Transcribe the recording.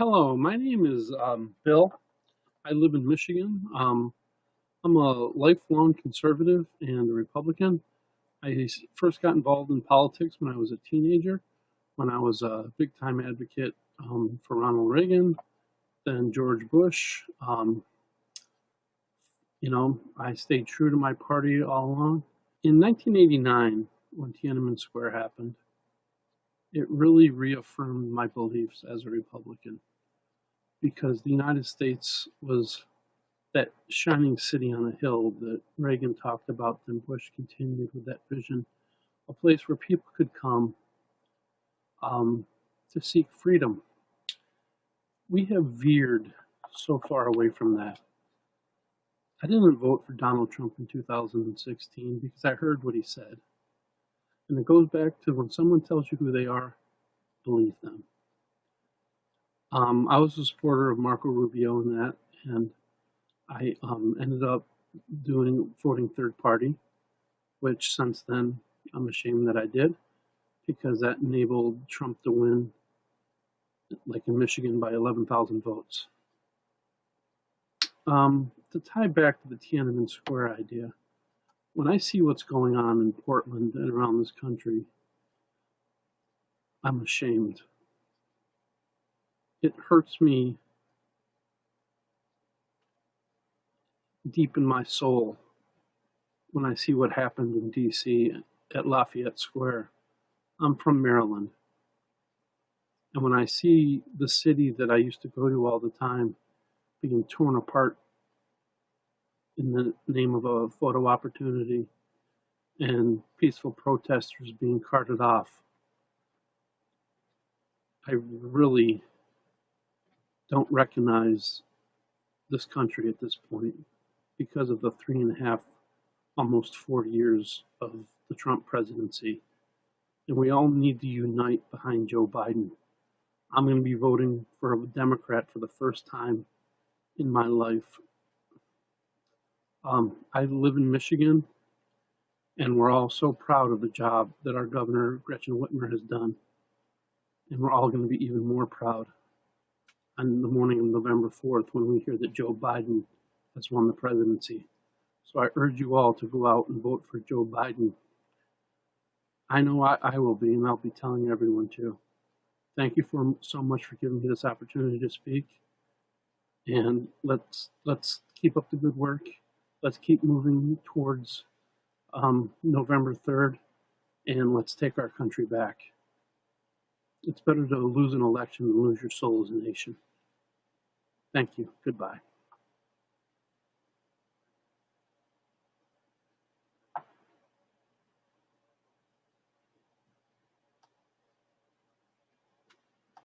Hello, my name is um, Bill. I live in Michigan. Um, I'm a lifelong conservative and a Republican. I first got involved in politics when I was a teenager, when I was a big time advocate um, for Ronald Reagan, then George Bush. Um, you know, I stayed true to my party all along. In 1989, when Tiananmen Square happened, it really reaffirmed my beliefs as a Republican because the United States was that shining city on a hill that Reagan talked about, then Bush continued with that vision, a place where people could come um, to seek freedom. We have veered so far away from that. I didn't vote for Donald Trump in 2016 because I heard what he said. And it goes back to when someone tells you who they are, believe them. Um, I was a supporter of Marco Rubio in that, and I um, ended up doing voting third party, which since then I'm ashamed that I did because that enabled Trump to win, like in Michigan, by 11,000 votes. Um, to tie back to the Tiananmen Square idea, when I see what's going on in Portland and around this country, I'm ashamed. It hurts me deep in my soul when I see what happened in DC at Lafayette Square. I'm from Maryland. And when I see the city that I used to go to all the time being torn apart in the name of a photo opportunity and peaceful protesters being carted off, I really don't recognize this country at this point because of the three and a half, almost four years of the Trump presidency. And we all need to unite behind Joe Biden. I'm going to be voting for a Democrat for the first time in my life. Um, I live in Michigan, and we're all so proud of the job that our governor, Gretchen Whitmer, has done. And we're all going to be even more proud on the morning of November 4th when we hear that Joe Biden has won the presidency. So I urge you all to go out and vote for Joe Biden. I know I, I will be, and I'll be telling everyone too. Thank you for so much for giving me this opportunity to speak. And let's let's keep up the good work. Let's keep moving towards um, November 3rd, and let's take our country back. It's better to lose an election than lose your soul as a nation. Thank you. Goodbye.